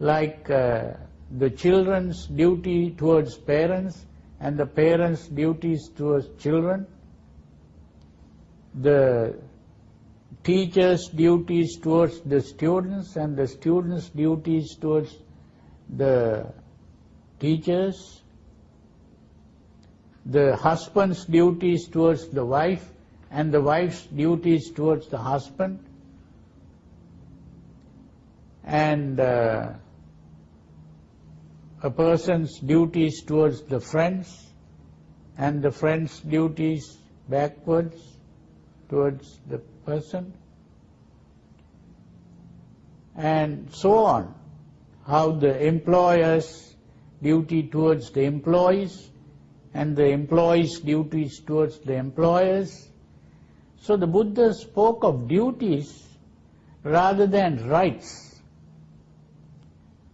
like uh, the children's duty towards parents and the parents' duties towards children, the teachers' duties towards the students and the students' duties towards the teachers, the husband's duties towards the wife and the wife's duties towards the husband, and uh, a person's duties towards the friends and the friend's duties backwards towards the person and so on how the employer's duty towards the employees and the employees' duties towards the employers. So the Buddha spoke of duties rather than rights.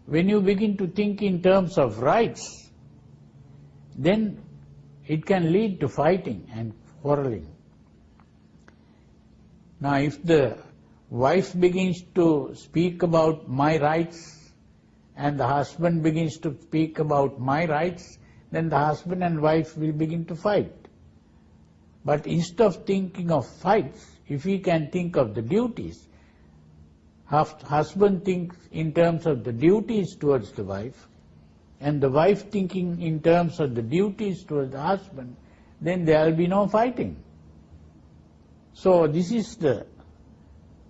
When you begin to think in terms of rights, then it can lead to fighting and quarreling. Now if the wife begins to speak about my rights and the husband begins to speak about my rights, then the husband and wife will begin to fight. But instead of thinking of fights, if we can think of the duties, husband thinks in terms of the duties towards the wife, and the wife thinking in terms of the duties towards the husband, then there will be no fighting. So this is the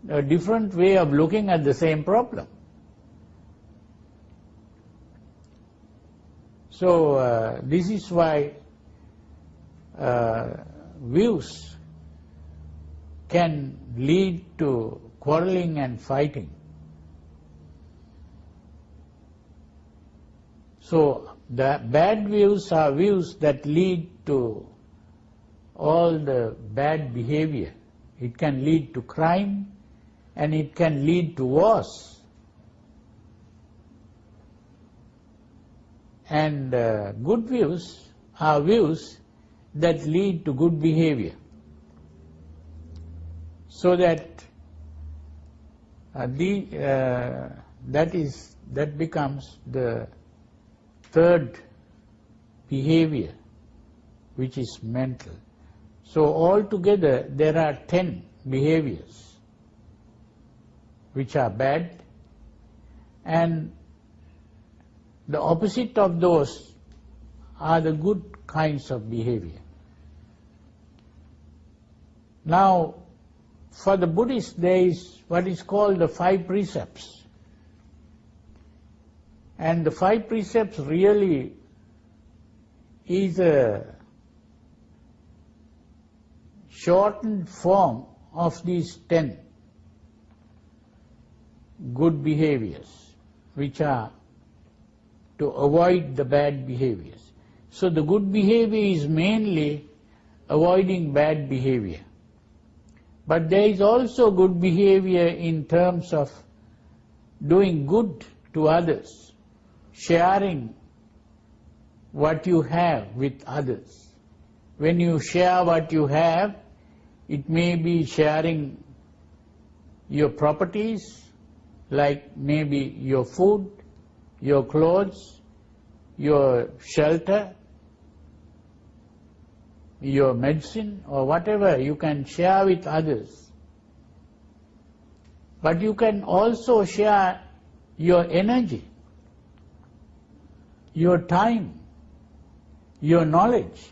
a different way of looking at the same problem. So uh, this is why uh, views can lead to quarreling and fighting. So the bad views are views that lead to all the bad behavior. It can lead to crime and it can lead to wars. And uh, good views are views that lead to good behavior. So that uh, the, uh, that is that becomes the third behavior which is mental. So altogether there are ten behaviors which are bad and the opposite of those are the good kinds of behavior. Now, for the Buddhist there is what is called the five precepts. And the five precepts really is a shortened form of these ten good behaviors, which are to avoid the bad behaviors. So the good behavior is mainly avoiding bad behavior. But there is also good behavior in terms of doing good to others, sharing what you have with others. When you share what you have, it may be sharing your properties, like maybe your food, your clothes, your shelter, your medicine or whatever you can share with others. But you can also share your energy, your time, your knowledge.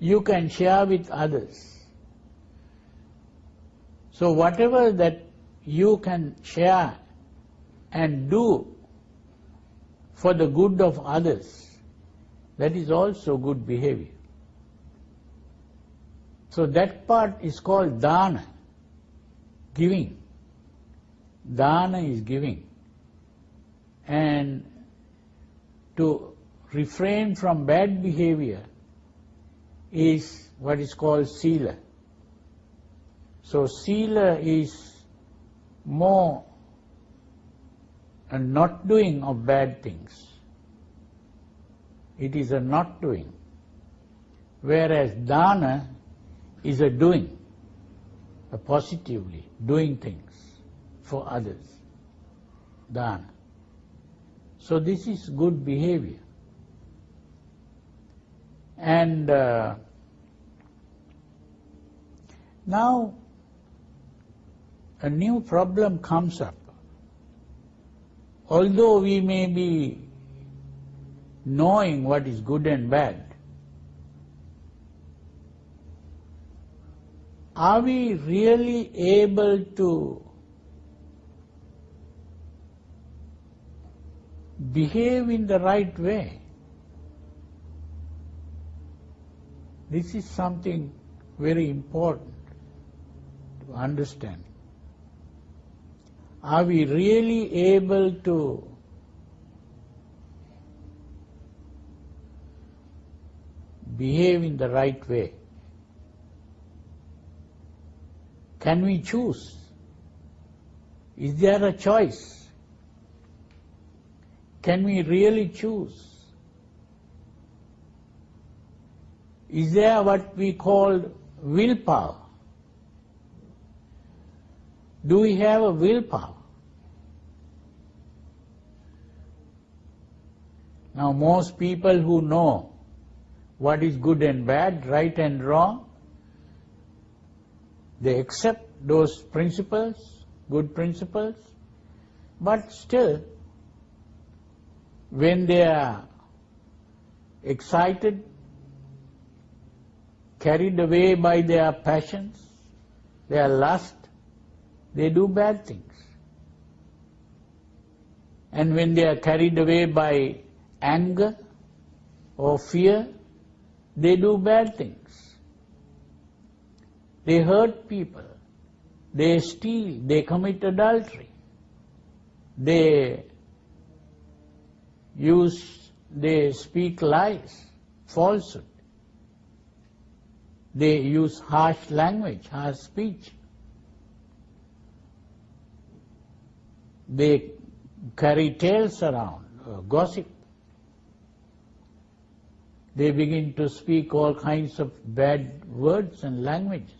You can share with others. So whatever that you can share and do for the good of others, that is also good behavior. So that part is called dana, giving. Dana is giving. And to refrain from bad behavior is what is called sila. So sila is more a not doing of bad things. It is a not doing. Whereas dana is a doing, a positively doing things. for others. Dana. So this is good behavior. And uh, now a new problem comes up. Although we may be knowing what is good and bad, are we really able to behave in the right way? This is something very important to understand. Are we really able to behave in the right way? Can we choose? Is there a choice? Can we really choose? Is there what we call willpower? Do we have a willpower? Now most people who know what is good and bad, right and wrong, they accept those principles, good principles, but still, when they are excited, carried away by their passions, their lust, they do bad things. And when they are carried away by anger or fear, they do bad things. They hurt people. They steal. They commit adultery. They use, they speak lies, falsehood. They use harsh language, harsh speech. They carry tales around, uh, gossip. They begin to speak all kinds of bad words and languages.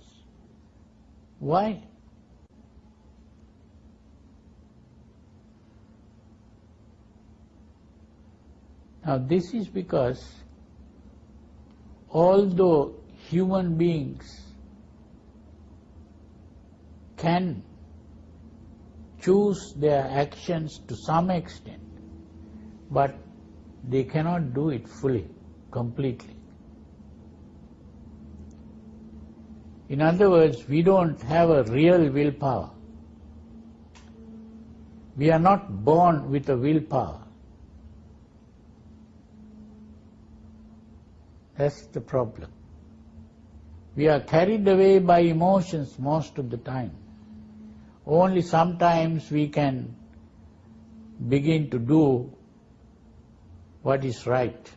Why? Now this is because although human beings can choose their actions to some extent, but they cannot do it fully, completely. In other words, we don't have a real willpower. We are not born with a willpower. That's the problem. We are carried away by emotions most of the time. Only sometimes we can begin to do what is right.